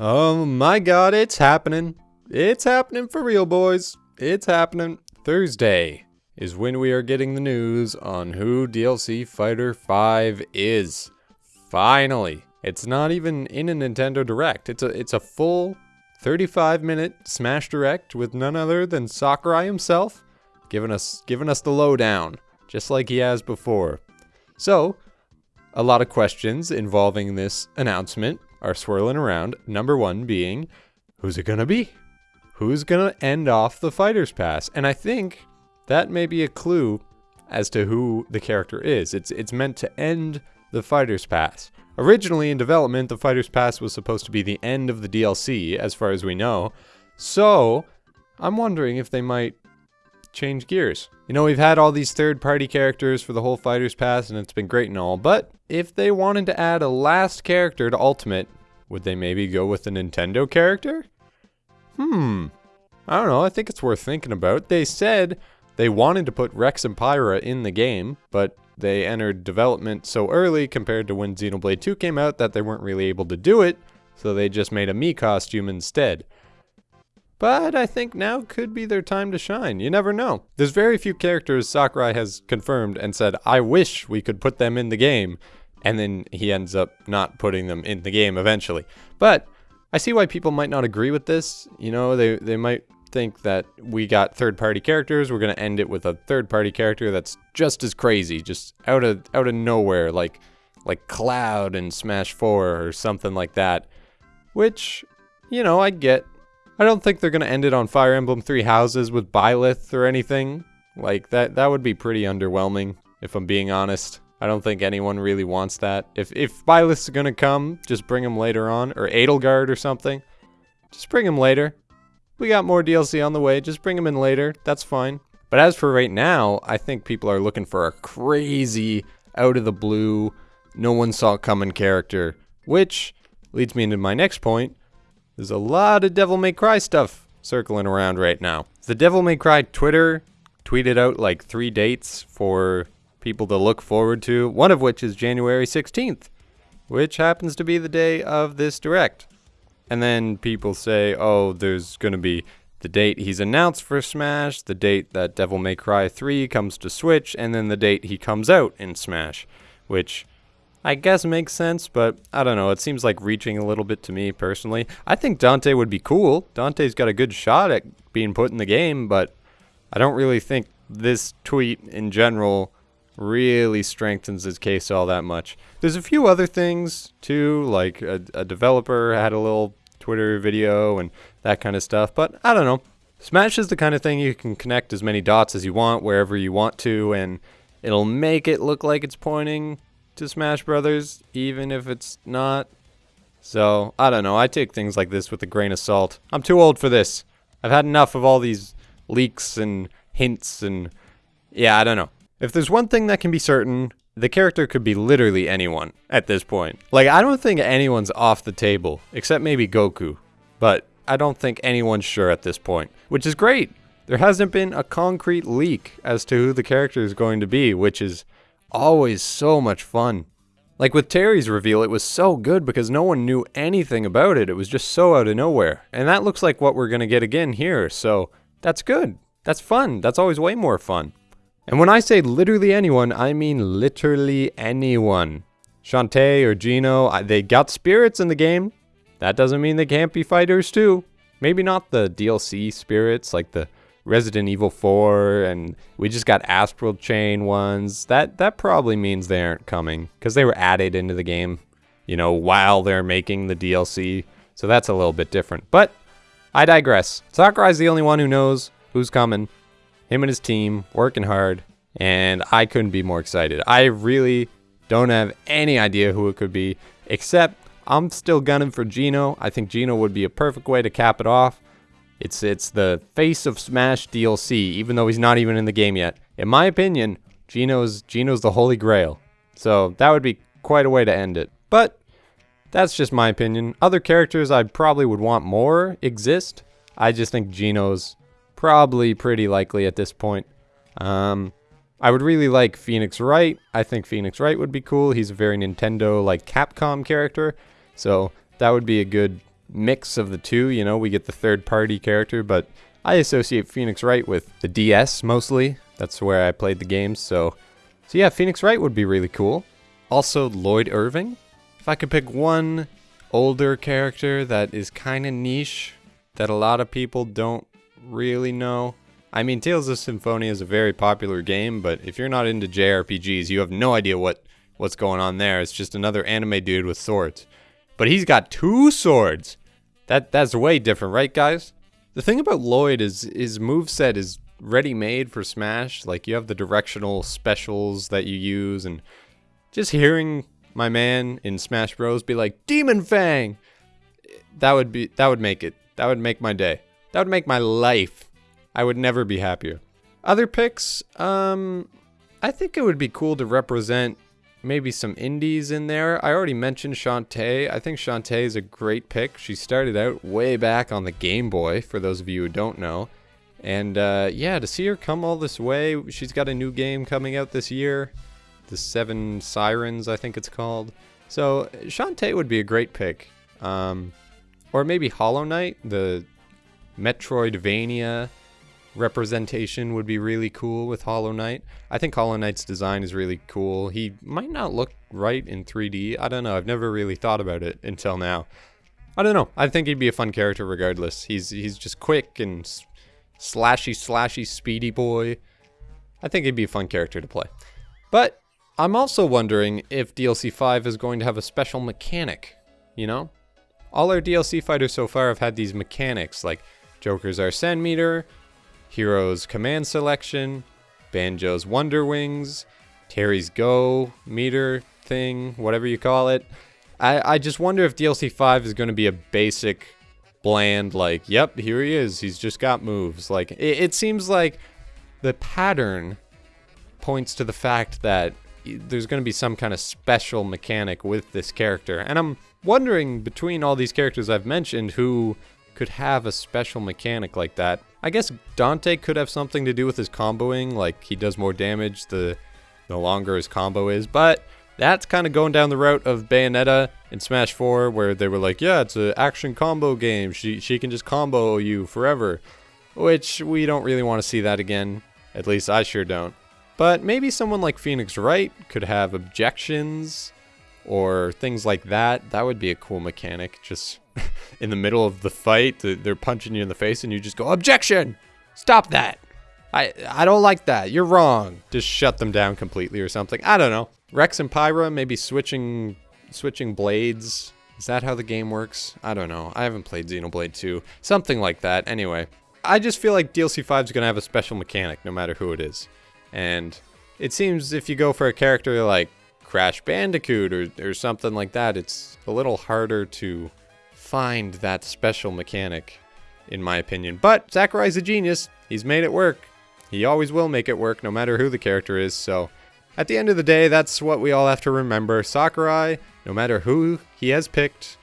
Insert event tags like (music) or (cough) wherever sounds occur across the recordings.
Oh my god, it's happening. It's happening for real, boys. It's happening. Thursday is when we are getting the news on who DLC Fighter 5 is. Finally. It's not even in a Nintendo Direct. It's a it's a full 35 minute Smash Direct with none other than Sakurai himself giving us giving us the lowdown, just like he has before. So, a lot of questions involving this announcement are swirling around. Number one being, who's it gonna be? Who's gonna end off the Fighter's Pass? And I think that may be a clue as to who the character is. It's it's meant to end the Fighter's Pass. Originally in development, the Fighter's Pass was supposed to be the end of the DLC, as far as we know. So, I'm wondering if they might change gears. You know, we've had all these third party characters for the whole Fighter's Pass, and it's been great and all, but if they wanted to add a last character to Ultimate, would they maybe go with a Nintendo character? Hmm. I don't know, I think it's worth thinking about. They said they wanted to put Rex and Pyra in the game, but they entered development so early compared to when Xenoblade 2 came out that they weren't really able to do it, so they just made a Mii costume instead. But I think now could be their time to shine. You never know. There's very few characters Sakurai has confirmed and said, I wish we could put them in the game. And then he ends up not putting them in the game eventually. But I see why people might not agree with this. You know, they, they might think that we got third party characters. We're going to end it with a third party character that's just as crazy, just out of out of nowhere, like like Cloud in Smash 4 or something like that. Which, you know, I get. I don't think they're going to end it on Fire Emblem Three Houses with Byleth or anything. Like that that would be pretty underwhelming if I'm being honest. I don't think anyone really wants that. If if Byleth's going to come, just bring him later on or Edelgard or something. Just bring him later. We got more DLC on the way. Just bring him in later. That's fine. But as for right now, I think people are looking for a crazy, out of the blue, no one saw coming character. Which leads me into my next point. There's a lot of Devil May Cry stuff circling around right now. The Devil May Cry Twitter tweeted out like three dates for people to look forward to, one of which is January 16th, which happens to be the day of this direct. And then people say, oh, there's going to be the date he's announced for Smash, the date that Devil May Cry 3 comes to Switch, and then the date he comes out in Smash, which I guess makes sense, but I don't know. It seems like reaching a little bit to me personally. I think Dante would be cool. Dante's got a good shot at being put in the game, but I don't really think this tweet in general really strengthens his case all that much. There's a few other things too, like a, a, developer had a little Twitter video and that kind of stuff, but I don't know. Smash is the kind of thing you can connect as many dots as you want wherever you want to, and it'll make it look like it's pointing to Smash Brothers, even if it's not. So, I don't know. I take things like this with a grain of salt. I'm too old for this. I've had enough of all these leaks and hints and. Yeah, I don't know. If there's one thing that can be certain, the character could be literally anyone at this point. Like, I don't think anyone's off the table, except maybe Goku. But I don't think anyone's sure at this point, which is great. There hasn't been a concrete leak as to who the character is going to be, which is always so much fun. Like with Terry's reveal, it was so good because no one knew anything about it. It was just so out of nowhere. And that looks like what we're going to get again here, so that's good. That's fun. That's always way more fun. And when I say literally anyone, I mean literally anyone. Shantae or Geno, they got spirits in the game. That doesn't mean they can't be fighters too. Maybe not the DLC spirits like the Resident Evil 4 and we just got Astral Chain ones. That that probably means they aren't coming cuz they were added into the game, you know, while they're making the DLC. So that's a little bit different. But I digress. Sakurai's the only one who knows who's coming him and his team working hard, and I couldn't be more excited. I really don't have any idea who it could be, except I'm still gunning for Geno. I think Geno would be a perfect way to cap it off. It's it's the face of Smash DLC, even though he's not even in the game yet. In my opinion, Geno's Geno's the holy grail. So that would be quite a way to end it. But that's just my opinion. Other characters I probably would want more exist. I just think Geno's probably pretty likely at this point. Um, I would really like Phoenix Wright. I think Phoenix Wright would be cool. He's a very Nintendo, like Capcom character. So that would be a good mix of the two. You know, we get the third party character, but I associate Phoenix Wright with the DS mostly. That's where I played the games. So, so yeah, Phoenix Wright would be really cool. Also, Lloyd Irving. If I could pick one older character that is kind of niche that a lot of people don't really know. I mean, Tales of Symphonia is a very popular game, but if you're not into JRPGs, you have no idea what what's going on there. It's just another anime dude with swords. But he's got two swords. That that's way different, right, guys? The thing about Lloyd is his move set is ready-made for Smash. Like you have the directional specials that you use, and just hearing my man in Smash Bros be like Demon Fang, that would be that would make it. That would make my day. That would make my life. I would never be happier. Other picks, um, I think it would be cool to represent maybe some indies in there. I already mentioned Shantae. I think Shantae is a great pick. She started out way back on the Game Boy, for those of you who don't know. And uh, yeah, to see her come all this way, she's got a new game coming out this year. The Seven Sirens, I think it's called. So Shantae would be a great pick. Um, or maybe Hollow Knight, the Metroidvania representation would be really cool with Hollow Knight. I think Hollow Knight's design is really cool. He might not look right in 3D. I don't know. I've never really thought about it until now. I don't know. I think he'd be a fun character regardless. He's he's just quick and slashy, slashy, speedy boy. I think he'd be a fun character to play. But I'm also wondering if DLC 5 is going to have a special mechanic, you know? All our DLC fighters so far have had these mechanics, like Joker's Arsene meter, Hero's command selection, Banjo's Wonder Wings, Terry's Go meter thing, whatever you call it. I, I just wonder if DLC 5 is going to be a basic, bland, like, yep, here he is. He's just got moves. Like, it, it seems like the pattern points to the fact that there's going to be some kind of special mechanic with this character. And I'm wondering between all these characters I've mentioned who could have a special mechanic like that. I guess Dante could have something to do with his comboing, like he does more damage the the longer his combo is, but that's kind of going down the route of Bayonetta in Smash 4 where they were like, yeah, it's an action combo game. She she can just combo you forever. Which we don't really want to see that again. At least I sure don't. But maybe someone like Phoenix Wright could have objections or things like that. That would be a cool mechanic. Just (laughs) in the middle of the fight, they're punching you in the face, and you just go, "Objection! Stop that! I I don't like that. You're wrong." Just shut them down completely or something. I don't know. Rex and Pyra maybe switching switching blades. Is that how the game works? I don't know. I haven't played Xenoblade 2. Something like that. Anyway, I just feel like DLC 5 is going to have a special mechanic no matter who it is. And it seems if you go for a character like Crash Bandicoot or, or something like that, it's a little harder to find that special mechanic, in my opinion. But Sakurai's a genius. He's made it work. He always will make it work, no matter who the character is. So, at the end of the day, that's what we all have to remember. Sakurai, no matter who he has picked,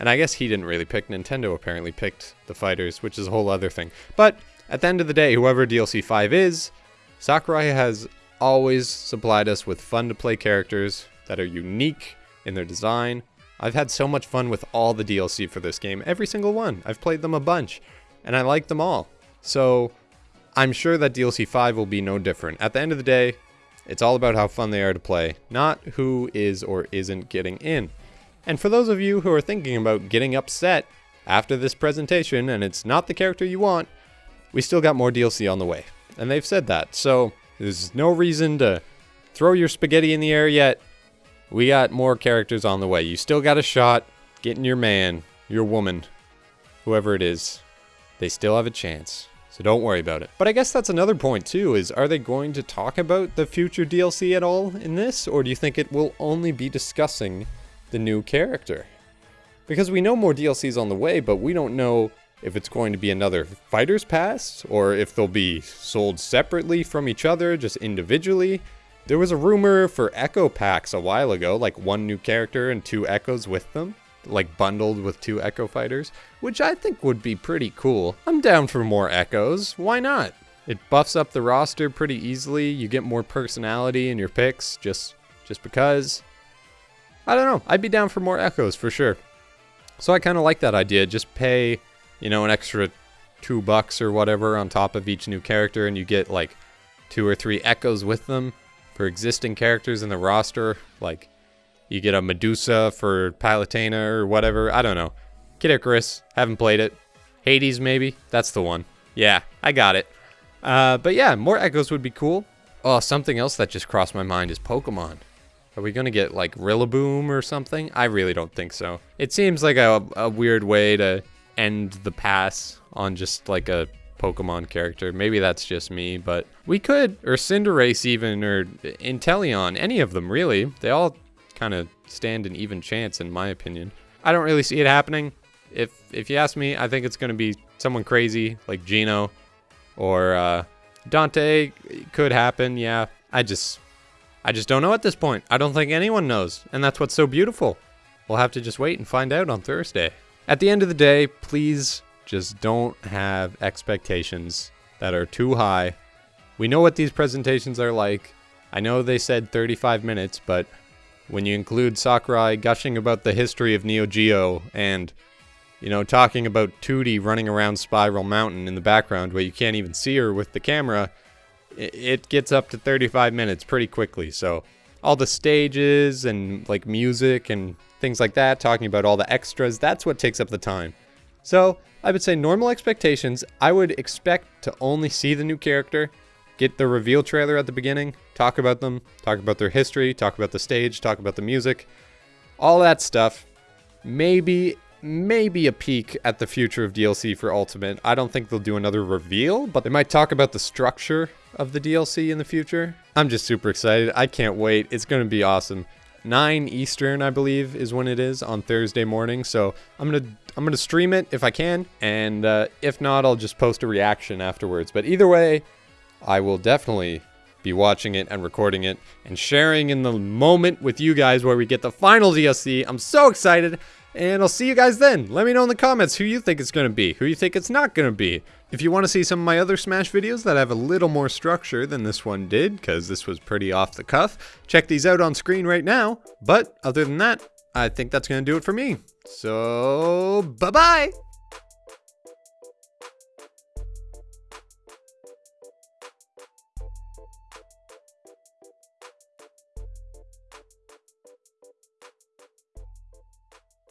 and I guess he didn't really pick, Nintendo apparently picked the fighters, which is a whole other thing. But at the end of the day, whoever DLC 5 is, Sakurai has always supplied us with fun to play characters that are unique in their design. I've had so much fun with all the DLC for this game, every single one. I've played them a bunch, and I like them all. So I'm sure that DLC 5 will be no different. At the end of the day, it's all about how fun they are to play, not who is or isn't getting in. And for those of you who are thinking about getting upset after this presentation and it's not the character you want, we still got more DLC on the way. And they've said that, so there's no reason to throw your spaghetti in the air yet. We got more characters on the way. You still got a shot getting your man, your woman, whoever it is. They still have a chance. So don't worry about it. But I guess that's another point too, is are they going to talk about the future DLC at all in this? Or do you think it will only be discussing the new character? Because we know more DLCs on the way, but we don't know if it's going to be another fighter's pass or if they'll be sold separately from each other, just individually. There was a rumor for Echo packs a while ago, like one new character and two Echoes with them, like bundled with two Echo fighters, which I think would be pretty cool. I'm down for more Echoes, why not? It buffs up the roster pretty easily, you get more personality in your picks, just, just because. I don't know, I'd be down for more Echoes for sure. So I kind of like that idea. Just pay, you know, an extra two bucks or whatever on top of each new character, and you get like two or three echoes with them for existing characters in the roster. Like you get a Medusa for Palutena or whatever. I don't know. Kid Icarus, haven't played it. Hades, maybe? That's the one. Yeah, I got it. Uh, but yeah, more echoes would be cool. Oh, something else that just crossed my mind is Pokemon. Are we gonna get like Rillaboom or something? I really don't think so. It seems like a, a weird way to end the pass on just like a Pokemon character. Maybe that's just me, but we could, or Cinderace even, or Inteleon, any of them really. They all kind of stand an even chance in my opinion. I don't really see it happening. If if you ask me, I think it's going to be someone crazy like Geno or uh, Dante. Could happen, yeah. I just I just don't know at this point. I don't think anyone knows, and that's what's so beautiful. We'll have to just wait and find out on Thursday. At the end of the day, please just don't have expectations that are too high. We know what these presentations are like. I know they said 35 minutes, but when you include Sakurai gushing about the history of Neo Geo and, you know, talking about Tooty running around Spiral Mountain in the background where you can't even see her with the camera, it gets up to 35 minutes pretty quickly. So, all the stages and like music and things like that, talking about all the extras, that's what takes up the time. So, I would say normal expectations, I would expect to only see the new character, get the reveal trailer at the beginning, talk about them, talk about their history, talk about the stage, talk about the music, all that stuff. Maybe, maybe a peek at the future of DLC for Ultimate. I don't think they'll do another reveal, but they might talk about the structure of the DLC in the future. I'm just super excited. I can't wait. It's going to be awesome. 9 Eastern, I believe, is when it is on Thursday morning. So I'm gonna I'm gonna stream it if I can, and uh, if not, I'll just post a reaction afterwards. But either way, I will definitely be watching it and recording it and sharing in the moment with you guys where we get the final DLC. I'm so excited. And I'll see you guys then. Let me know in the comments who you think it's going to be, who you think it's not going to be. If you want to see some of my other Smash videos that have a little more structure than this one did, because this was pretty off the cuff, check these out on screen right now. But other than that, I think that's going to do it for me. So, bye-bye!